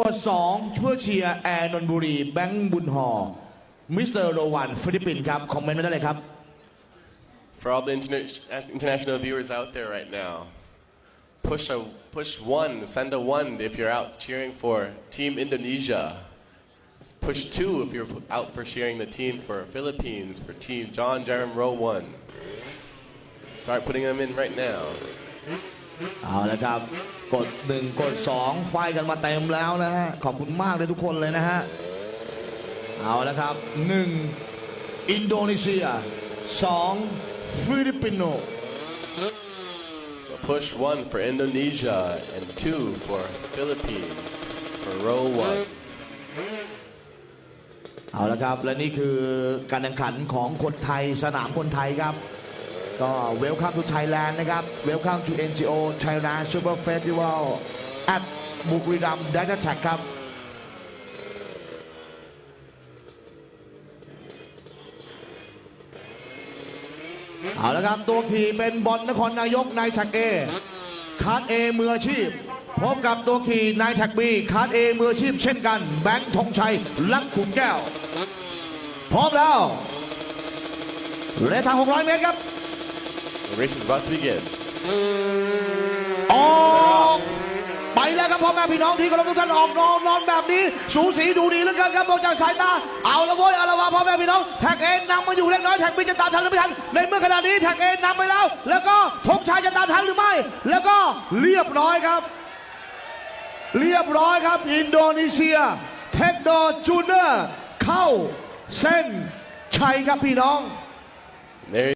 กดสองเพื่อเชียร์แอร์นนท์บุรี แบงค์บุญหอมิสเตอร์โรวันฟิลิปปินส์ครับ คอมเมนต์มาได้เลยครับ For all the interna- international viewers out there right now, push a push one, send a one if you're out cheering for Team Indonesia. Push two if you're out for cheering the team for Philippines, for Team John Jerem Row One. Start putting them in right now. เอาละครับ กดหนึ่งกดสองไฟกันมาเต็มแล้วนะฮะ ขอบคุณมากเลยทุกคนเลยนะฮะ เอาละครับหนึ่งอินโดนีเซียสองฟิลิปปินโส So push one for Indonesia and two for Philippines for row one. เอาละครับ และนี่คือการแข่งขันของคนไทยสนามคนไทยครับ ก็เวลคัมทูไทยแลนด์นะครับเวลคัมทู NGO China Super Festival at บุรีรัมย์ดัตแท็กครับเอาละครับตัวขี่เป็นบอลนครนายกนายแท็กเอคาร์ดเอมืออาชีพพบกับตัวขี่นายแท็กบีคาร์ดเอมืออาชีพเช่นกัน แบงค์ธงชัยลักขุมแก้ว พร้อมแล้วระยะทาง 600 เมตรครับ The race is about to begin. ออกไปแล้วครับพ่อแม่พี่น้องที่เคารพทุกท่านออกนอนนอนแบบนี้ สูสีดูดีเหลือเกินครับมองจากสายตา เอาละเว้ยเอาละวะพ่อแม่พี่น้องแท็กเอ็นนำมาอยู่เล็กน้อย Track B จะตามทันหรือไม่ทันในเมื่อขณะนี้แท็กเอ็นนำไปแล้ว แล้วก็ธงชัยจะตามทันหรือไม่ แล้วก็เรียบร้อยครับ เรียบร้อยครับ อินโดนีเซีย เทคโนจูเนอร์เข้าเส้นชัยครับพี่น้อง There